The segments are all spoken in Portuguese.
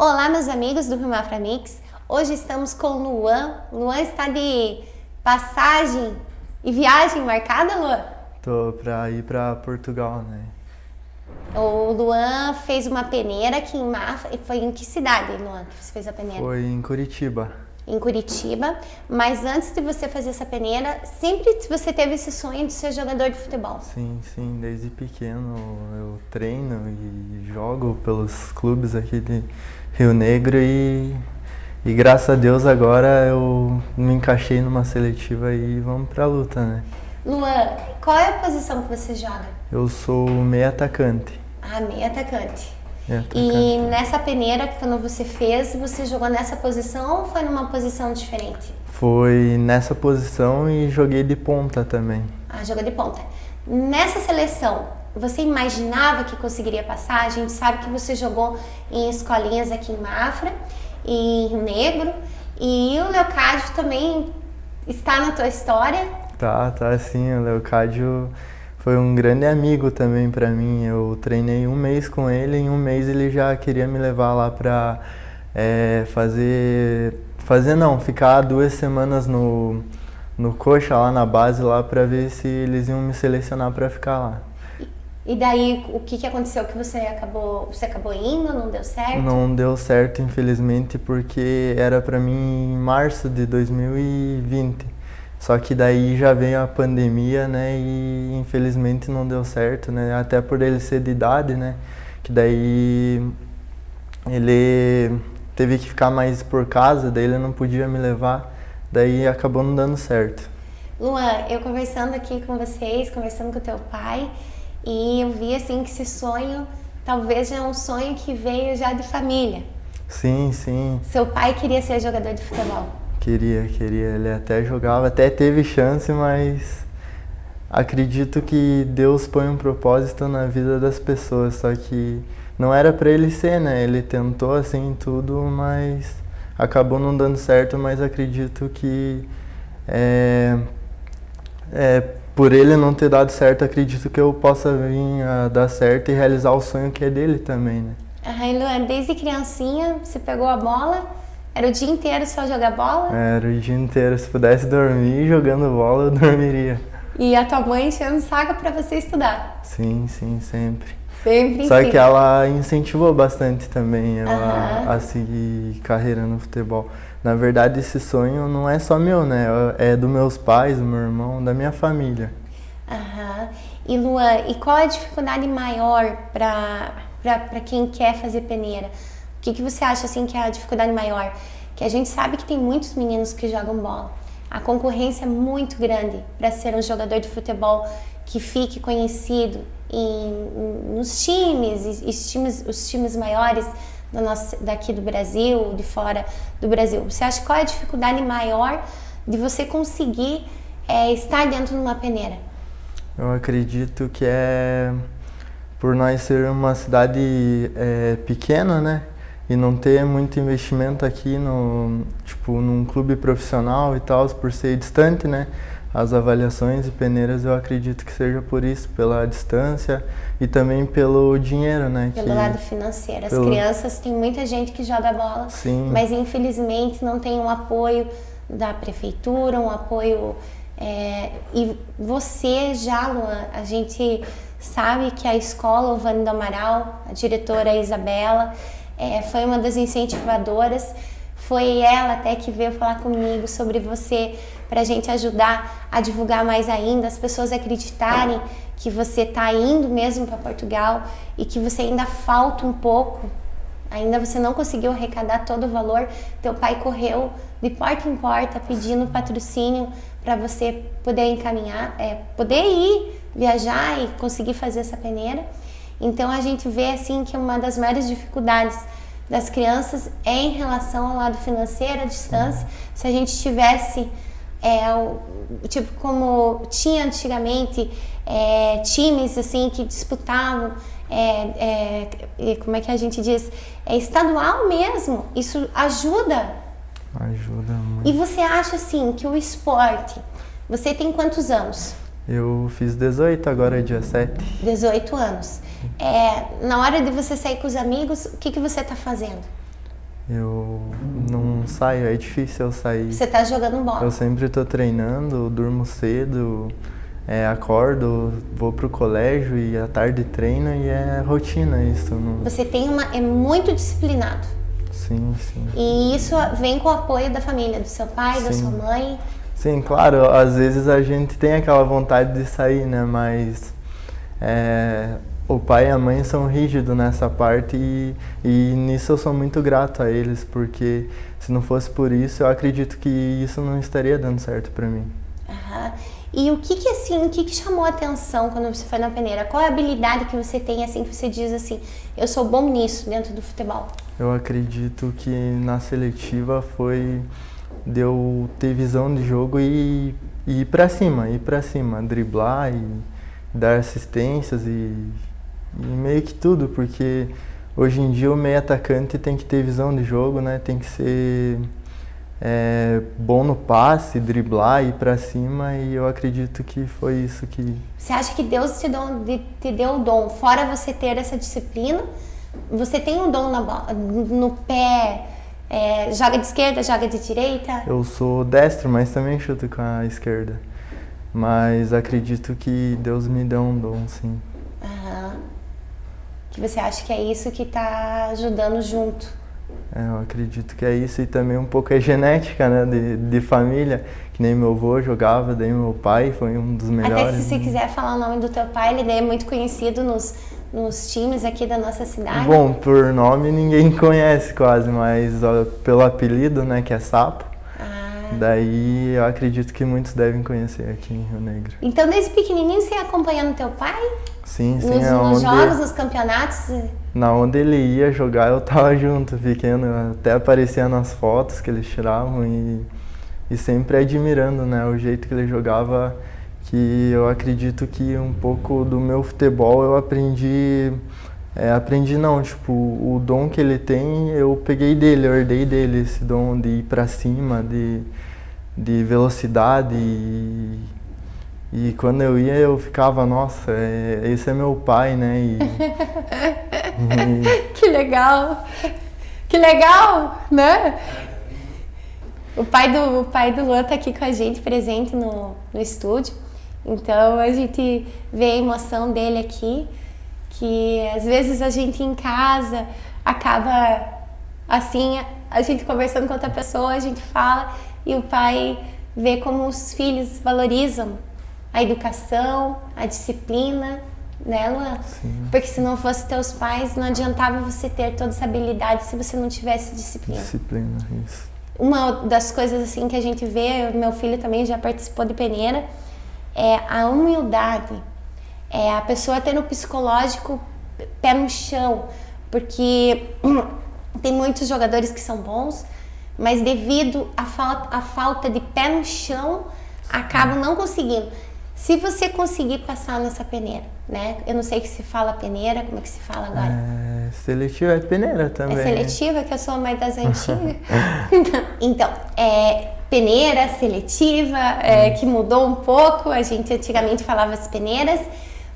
Olá, meus amigos do Rio Mafra Mix. Hoje estamos com o Luan. Luan está de passagem e viagem marcada, Luan? Tô pra ir pra Portugal, né? O Luan fez uma peneira aqui em Mafra. Foi em que cidade, Luan, que você fez a peneira? Foi em Curitiba. Em Curitiba. Mas antes de você fazer essa peneira, sempre você teve esse sonho de ser jogador de futebol? Sim, sim. Desde pequeno eu treino e jogo pelos clubes aqui de Rio Negro e, e graças a Deus agora eu me encaixei numa seletiva e vamos pra luta, né? Luan, qual é a posição que você joga? Eu sou meio atacante. Ah, meio atacante. Meio E atacante. nessa peneira, quando você fez, você jogou nessa posição ou foi numa posição diferente? Foi nessa posição e joguei de ponta também. Ah, jogou de ponta. Nessa seleção, você imaginava que conseguiria passar? A gente sabe que você jogou em escolinhas aqui em Mafra, em Rio Negro, e o Leocádio também está na tua história. Tá, tá sim, o Leocádio foi um grande amigo também pra mim. Eu treinei um mês com ele, em um mês ele já queria me levar lá pra é, fazer. Fazer não, ficar duas semanas no, no coxa lá na base lá pra ver se eles iam me selecionar pra ficar lá. E daí, o que, que aconteceu que você acabou, você acabou indo, não deu certo? Não deu certo, infelizmente, porque era pra mim em março de 2020. Só que daí já veio a pandemia, né, e infelizmente não deu certo, né, até por ele ser de idade, né, que daí ele teve que ficar mais por casa, daí ele não podia me levar, daí acabou não dando certo. Luan, eu conversando aqui com vocês, conversando com o teu pai, e eu vi assim que esse sonho talvez já é um sonho que veio já de família. Sim, sim, Seu pai queria ser jogador de futebol. queria, queria, ele até jogava, até teve chance, mas acredito que Deus põe um propósito na vida das pessoas, só que não era pra ele ser, né? Ele tentou assim tudo, mas acabou não dando certo, mas acredito que é, é, por ele não ter dado certo, acredito que eu possa vir a dar certo e realizar o sonho que é dele também, né? Aham, Luan, desde criancinha você pegou a bola, era o dia inteiro só jogar bola, Era o dia inteiro, se pudesse dormir jogando bola, eu dormiria. e a tua mãe enchendo saco pra você estudar. Sim, sim, sempre. Sempre Só que ela incentivou bastante também ela Aham. a seguir carreira no futebol. Na verdade, esse sonho não é só meu, né? É dos meus pais, do meu irmão, da minha família. Aham. E Luan, e qual a dificuldade maior para quem quer fazer peneira? O que, que você acha assim que é a dificuldade maior? Que a gente sabe que tem muitos meninos que jogam bola. A concorrência é muito grande para ser um jogador de futebol que fique conhecido em, nos times, e- times, os times maiores do nosso, daqui do Brasil, de fora do Brasil. Você acha qual é a dificuldade maior de você conseguir eh, estar dentro de uma peneira? Eu acredito que é por nós ser uma cidade é, pequena, né? E não ter muito investimento aqui no, tipo, num clube profissional e tal, por ser distante, né? As avaliações e peneiras eu acredito que seja por isso, pela distância e também pelo dinheiro, né? Pelo que, lado financeiro. As pelo- crianças, tem muita gente que joga bola, Sim. mas infelizmente não tem um apoio da prefeitura, um apoio. é, e você já, Luan, a gente sabe que a escola Ovani do Amaral, a diretora Isabela, é, foi uma das incentivadoras. Foi ela até que veio falar comigo sobre você para a gente ajudar a divulgar mais ainda, as pessoas acreditarem que você está indo mesmo para Portugal e que você ainda falta um pouco Ainda você não conseguiu arrecadar todo o valor, teu pai correu de porta em porta pedindo patrocínio para você poder encaminhar, é, poder ir viajar e conseguir fazer essa peneira. Então a gente vê assim que uma das maiores dificuldades das crianças é em relação ao lado financeiro, a distância. Se a gente tivesse é, o, tipo como tinha antigamente é, times assim que disputavam é, é, como é que a gente diz? É estadual mesmo. Isso ajuda. Ajuda muito. e você acha assim que o esporte você tem quantos anos? Eu fiz 18 agora, dia 7. 18 anos. É, na hora de você sair com os amigos o que que você está fazendo? Eu não saio, é difícil eu sair. Você tá jogando bola? Eu sempre estou treinando, durmo cedo, é, acordo, vou pro colégio e à tarde treino e é rotina isso. Não... Você tem uma é muito disciplinado. Sim, sim. E isso vem com o apoio da família, do seu pai, sim. da sua mãe. Sim, claro. Às vezes a gente tem aquela vontade de sair, né? Mas é, o pai e a mãe são rígidos nessa parte e, e nisso eu sou muito grato a eles, porque se não fosse por isso, eu acredito que isso não estaria dando certo para mim. Uhum. E o que que assim, o que que chamou a atenção quando você foi na peneira? Qual é a habilidade que você tem assim que você diz assim, eu sou bom nisso dentro do futebol? Eu acredito que na seletiva foi de eu ter visão de jogo e, e ir para cima, ir para cima, driblar e dar assistências e meio que tudo, porque hoje em dia o meio atacante tem que ter visão de jogo, né? Tem que ser é, bom no passe, driblar, ir para cima e eu acredito que foi isso que... Você acha que Deus te deu, te deu o dom, fora você ter essa disciplina, você tem um dom na, no pé, é, joga de esquerda, joga de direita? Eu sou destro, mas também chuto com a esquerda. Mas acredito que Deus me deu um dom, sim. Que você acha que é isso que está ajudando junto? É, eu acredito que é isso e também um pouco é genética, né, de, de família, que nem meu avô jogava, daí meu pai foi um dos melhores. Até se você quiser falar o nome do teu pai, ele é muito conhecido nos, nos times aqui da nossa cidade. Bom, por nome ninguém conhece quase, mas ó, pelo apelido, né, que é Sapo. Daí eu acredito que muitos devem conhecer aqui em Rio Negro. Então desde pequenininho você ia acompanhando teu pai? Sim, sim. Nos, é nos jogos, nos campeonatos? Na onde ele ia jogar, eu tava junto, pequeno. Até aparecia nas fotos que eles tiravam e, e sempre admirando, né? O jeito que ele jogava, que eu acredito que um pouco do meu futebol eu aprendi... É, aprendi não, tipo, o dom que ele tem, eu peguei dele, eu herdei dele, esse dom de ir pra cima, de, de velocidade e e quando eu ia, eu ficava, nossa, é, esse é meu pai, né? E, e... que legal! Que legal, né? O pai do, o pai do Luan tá aqui com a gente, presente no, no estúdio. Então a gente vê a emoção dele aqui, que às vezes a gente em casa acaba assim, a gente conversando com outra pessoa, a gente fala e o pai vê como os filhos valorizam a educação, a disciplina, né, Luan? Sim. Porque se não fosse teus pais, não adiantava você ter toda essa habilidade se você não tivesse disciplina. Disciplina, isso. Uma das coisas assim que a gente vê, meu filho também já participou de peneira, é a humildade. É a pessoa ter no psicológico pé no chão, porque tem muitos jogadores que são bons, mas devido à falta, à falta de pé no chão, acabam não conseguindo. Se você conseguir passar nessa peneira, né? Eu não sei que se fala peneira, como é que se fala agora? É, seletiva é peneira também. É seletiva, que eu sou mais das antigas. então, é peneira, seletiva, é, hum. que mudou um pouco. A gente antigamente falava as peneiras.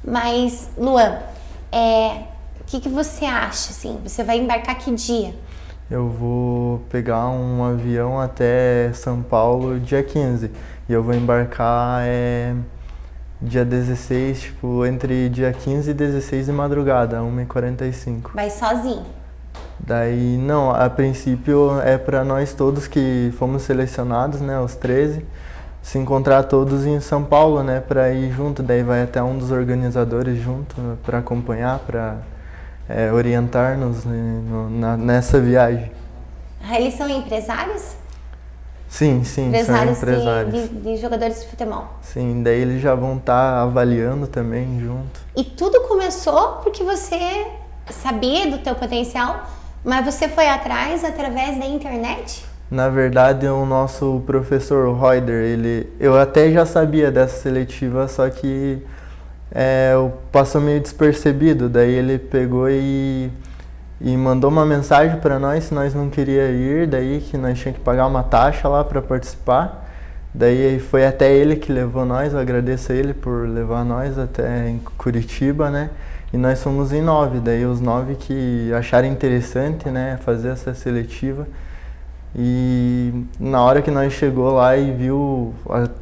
Mas, Luan, é, o que, que você acha, assim? Você vai embarcar que dia? Eu vou pegar um avião até São Paulo dia 15. E eu vou embarcar... É dia 16, tipo, entre dia 15 e 16 de madrugada, 1h45. Vai sozinho? Daí, não, a princípio é para nós todos que fomos selecionados, né, os 13, se encontrar todos em São Paulo, né, para ir junto. Daí vai até um dos organizadores junto né, para acompanhar, para é, orientar-nos né, nessa viagem. Ah, eles são empresários? Sim, sim, empresários, são empresários. De, de, de, jogadores de futebol. Sim, daí eles já vão estar tá avaliando também junto. E tudo começou porque você sabia do teu potencial, mas você foi atrás através da internet? Na verdade, o nosso professor Reuter, ele, eu até já sabia dessa seletiva, só que é, passou meio despercebido. Daí ele pegou e e mandou uma mensagem para nós se nós não queria ir, daí que nós tinha que pagar uma taxa lá para participar. Daí foi até ele que levou nós, eu agradeço a ele por levar nós até em Curitiba, né? E nós fomos em nove, daí os nove que acharam interessante, né, fazer essa seletiva. E na hora que nós chegou lá e viu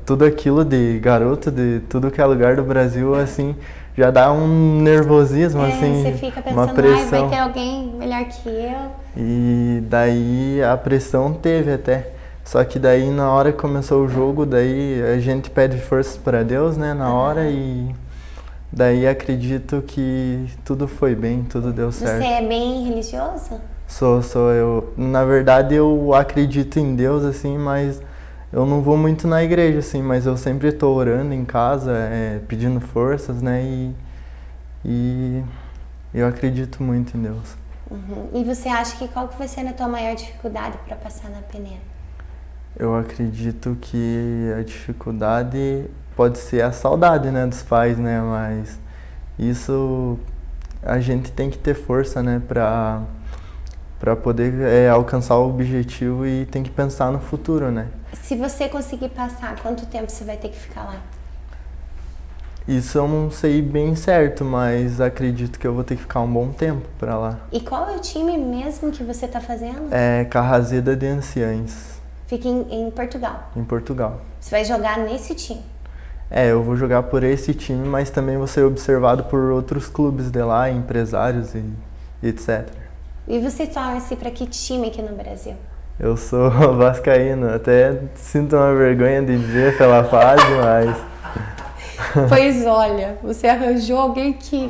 tudo aquilo de garoto de tudo que é lugar do Brasil, assim, já dá um nervosismo, é, assim, você fica pensando, uma pressão. vai ter alguém melhor que eu. E daí a pressão teve até. Só que daí na hora que começou o jogo, daí a gente pede forças para Deus, né, na hora e daí acredito que tudo foi bem, tudo deu certo. Você é bem religioso? Sou, sou eu. Na verdade eu acredito em Deus assim, mas eu não vou muito na igreja assim, mas eu sempre estou orando em casa, é, pedindo forças, né, e, e eu acredito muito em Deus. Uhum. E você acha que qual que vai ser a tua maior dificuldade para passar na peneira? Eu acredito que a dificuldade pode ser a saudade, né, dos pais, né, mas isso a gente tem que ter força, né, para para poder é, alcançar o objetivo e tem que pensar no futuro, né? Se você conseguir passar, quanto tempo você vai ter que ficar lá? Isso eu não sei bem certo, mas acredito que eu vou ter que ficar um bom tempo para lá. E qual é o time mesmo que você está fazendo? É Carrazeda de Anciães. Fica em, em, Portugal? Em Portugal. Você vai jogar nesse time? É, eu vou jogar por esse time, mas também vou ser observado por outros clubes de lá, empresários e, e etc. E você torce para que time aqui no Brasil? Eu sou vascaíno, até sinto uma vergonha de dizer pela fase, mas... Pois olha, você arranjou alguém que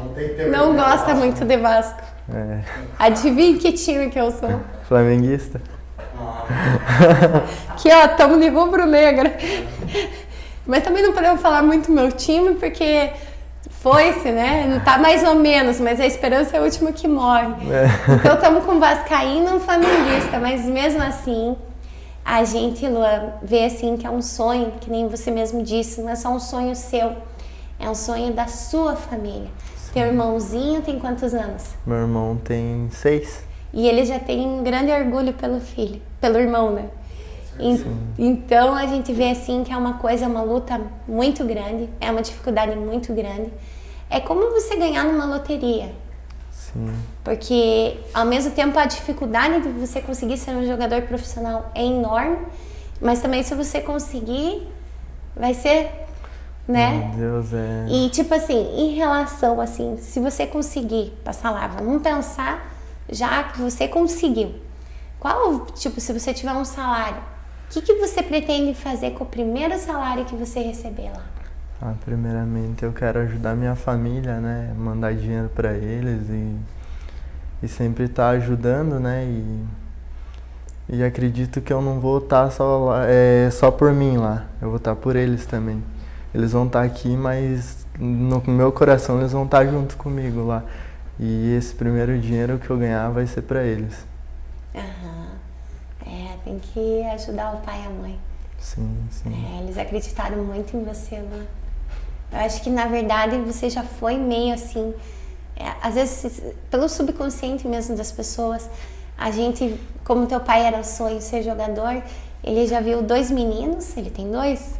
não, não gosta muito de Vasco. É. Adivinha que time que eu sou? Flamenguista. Aqui ó, tamo de rubro-negra. Mas também não podemos falar muito meu time, porque foi-se, né? Não tá mais ou menos, mas a esperança é a última que morre. É. Então estamos com Vascaíno um flamenguista, mas mesmo assim, a gente, Lua, vê assim que é um sonho, que nem você mesmo disse, não é só um sonho seu, é um sonho da sua família. Sim. Teu irmãozinho tem quantos anos? Meu irmão tem seis. E ele já tem um grande orgulho pelo filho, pelo irmão, né? Então a gente vê assim que é uma coisa, uma luta muito grande, é uma dificuldade muito grande. É como você ganhar numa loteria. Sim. Porque ao mesmo tempo a dificuldade de você conseguir ser um jogador profissional é enorme, mas também se você conseguir, vai ser, né? Meu Deus, é. E tipo assim, em relação assim, se você conseguir passar lá, vamos pensar já que você conseguiu. Qual, tipo, se você tiver um salário, o que, que você pretende fazer com o primeiro salário que você receber lá? Ah, primeiramente eu quero ajudar minha família, né? Mandar dinheiro para eles e, e sempre estar tá ajudando, né? E, e acredito que eu não vou estar tá só, é, só por mim lá, eu vou estar tá por eles também. Eles vão estar tá aqui, mas no meu coração eles vão estar tá junto comigo lá. E esse primeiro dinheiro que eu ganhar vai ser para eles. Tem que ajudar o pai e a mãe. Sim, sim. É, eles acreditaram muito em você, né? Eu acho que na verdade você já foi meio assim, é, às vezes pelo subconsciente mesmo das pessoas, a gente, como teu pai era o sonho ser jogador, ele já viu dois meninos, ele tem dois,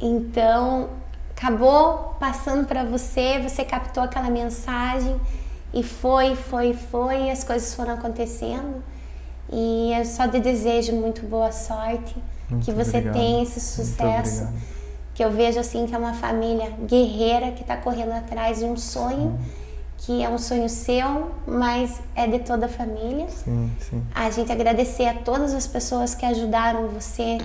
então acabou passando para você, você captou aquela mensagem e foi, foi, foi, as coisas foram acontecendo. E eu só te desejo muito boa sorte, muito que você obrigado. tenha esse sucesso. Que eu vejo assim que é uma família guerreira que está correndo atrás de um sonho, que é um sonho seu, mas é de toda a família. Sim, sim. A gente agradecer a todas as pessoas que ajudaram você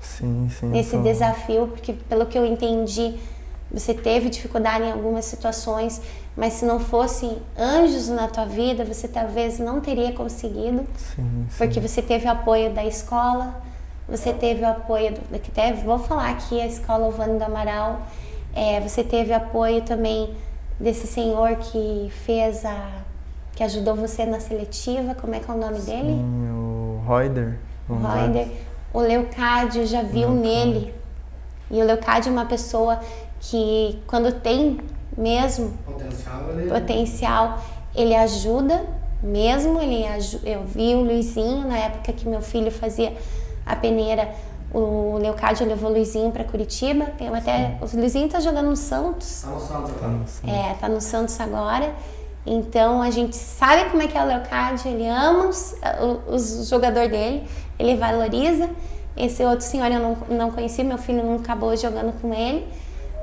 sim, sim, nesse desafio, porque pelo que eu entendi, você teve dificuldade em algumas situações, mas se não fossem anjos na tua vida, você talvez não teria conseguido, sim, sim. porque você teve o apoio da escola, você teve o apoio, do, que até vou falar aqui, a escola Ovando do Amaral, é, você teve apoio também desse senhor que fez a, que ajudou você na seletiva, como é que é o nome sim, dele? o Reuter. O Reuter. O Leocádio já viu Leocádio. nele, e o Leocádio é uma pessoa que quando tem mesmo potencial, ele... potencial, ele ajuda mesmo, ele eu vi o Luizinho na época que meu filho fazia a peneira O Leocádio levou o Luizinho para Curitiba. Eu até, o Luizinho tá jogando no Santos. Tá no Santos Tá agora. no Santos. É, tá no Santos agora. Então a gente sabe como é que é o Leocádio, ele ama os, o, os jogador dele, ele valoriza. Esse outro senhor eu não, não conheci, meu filho não acabou jogando com ele.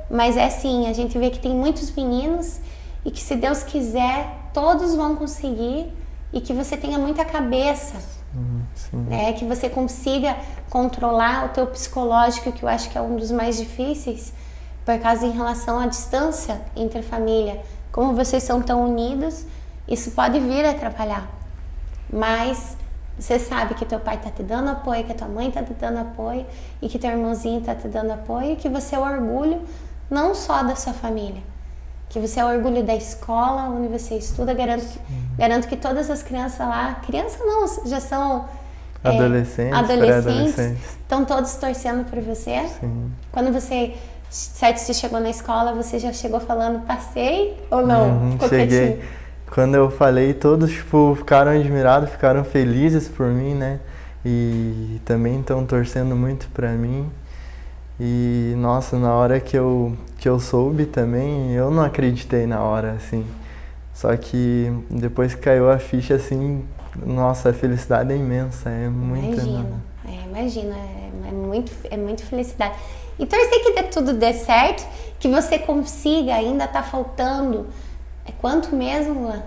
Mas é assim, a gente vê que tem muitos meninos e que se Deus quiser, todos vão conseguir e que você tenha muita cabeça, Hum, sim. né? Que você consiga controlar o teu psicológico, que eu acho que é um dos mais difíceis, por causa em relação à distância entre a família. Como vocês são tão unidos, isso pode vir a atrapalhar. Mas você sabe que teu pai tá te dando apoio, que tua mãe tá te dando apoio e que teu irmãozinho tá te dando apoio e que você é o orgulho não só da sua família, que você é o orgulho da escola onde você estuda. Garanto que, garanto que todas as crianças lá, crianças não, já são é, Adolescentes, adolescentes, pré-adolescentes. estão todos torcendo por você. Sim. Quando você, certo, você chegou na escola, você já chegou falando passei ou não? Uhum, Ficou cheguei. quietinho? Quando eu falei, todos tipo, ficaram admirados, ficaram felizes por mim, né? E também estão torcendo muito pra mim. E nossa, na hora que eu, que eu soube também, eu não acreditei na hora, assim. Só que depois que caiu a ficha, assim, nossa, a felicidade é imensa, é muito Imagina, é, imagina, é, é muito, é muito felicidade. E torcer que dê, tudo dê certo, que você consiga, ainda tá faltando. É quanto mesmo, Luan?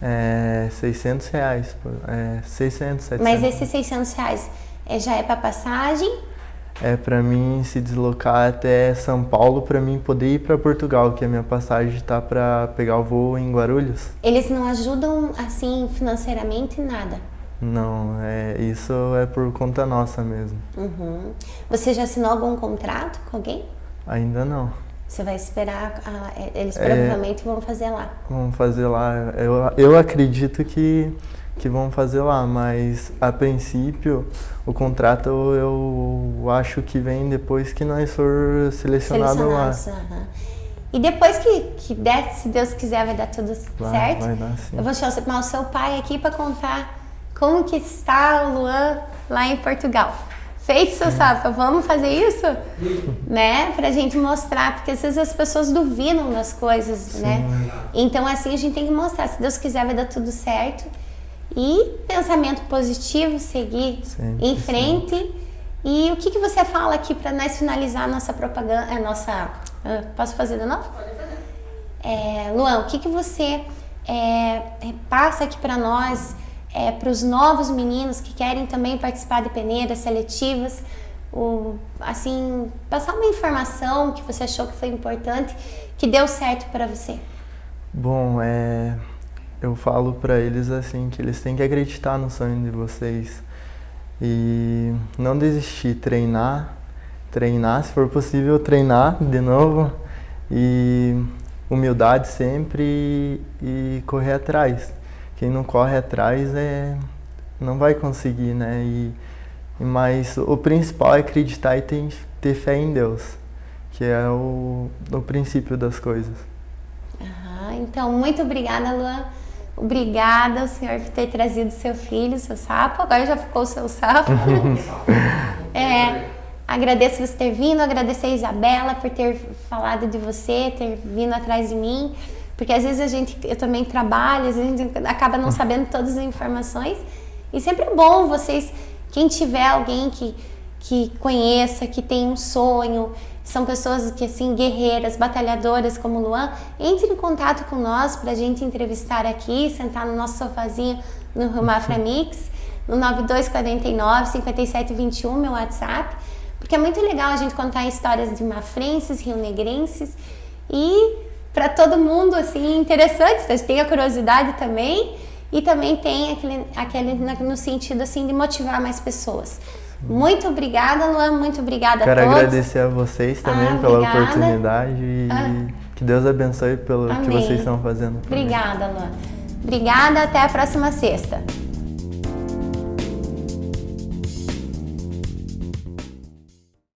É 600 reais, é 600, 700. Mas esses 600 reais é, já é para passagem? É pra mim se deslocar até São Paulo pra mim poder ir pra Portugal, que a minha passagem tá pra pegar o voo em Guarulhos. Eles não ajudam assim financeiramente nada. Não, é isso é por conta nossa mesmo. Uhum. Você já assinou algum contrato com alguém? Ainda não. Você vai esperar, a- eles É. provavelmente vão fazer lá. Vamos fazer lá. Eu, eu acredito que, que vão fazer lá, mas a princípio o contrato eu acho que vem depois que nós for selecionado lá. Aham. E depois que, que der, se Deus quiser, vai dar tudo Vai, certo. vai dar sim. Eu vou chamar o seu pai aqui para contar como que está o Luan lá em Portugal. Feito, seu Safa, vamos fazer isso? né? Pra gente mostrar, porque às vezes as pessoas duvidam das coisas, né? Então assim a gente tem que mostrar, se Deus quiser vai dar tudo certo. E pensamento positivo, seguir Sempre, em frente. E o que, que você fala aqui para nós finalizar a nossa propaganda, a nossa... ah, Posso fazer de novo? É, Luan, o que, que você é, é, passa aqui para nós, é, para os novos meninos que querem também participar de peneiras seletivas, o, assim, passar uma informação que você achou que foi importante, que deu certo para você. Bom, é, eu falo pra eles assim que eles têm que acreditar no sonho de vocês e não desistir, treinar, treinar, se for possível treinar de novo e humildade sempre e, correr atrás. Quem não corre atrás é não vai conseguir, né? E, mas o principal é acreditar e ter, ter fé em Deus, que é o, o princípio das coisas. Então, muito obrigada, Luan. Obrigada, o senhor, por ter trazido seu filho, seu sapo. Agora já ficou o seu sapo. É, agradeço você ter vindo, agradecer a Isabela por ter falado de você, ter vindo atrás de mim. Porque às vezes a gente, eu também trabalho, às vezes a gente acaba não sabendo todas as informações. E sempre é bom vocês, quem tiver alguém que, que conheça, que tem um sonho, são pessoas que assim guerreiras, batalhadoras como Luan, entre em contato com nós para a gente entrevistar aqui, sentar no nosso sofazinho no Rio Mafra Mix, no 9249 5721, meu WhatsApp, porque é muito legal a gente contar histórias de mafrenses, rionegrenses e para todo mundo assim interessante, a gente tem a curiosidade também e também tem aquele, aquele no sentido assim de motivar mais pessoas. Muito obrigada, Luan. Muito obrigada Quero a todos. agradecer a vocês também Ah, pela obrigada. oportunidade e Ah. que Deus abençoe pelo que Amém. vocês estão fazendo. por mim. Obrigada, Luan. Obrigada. Até a próxima sexta.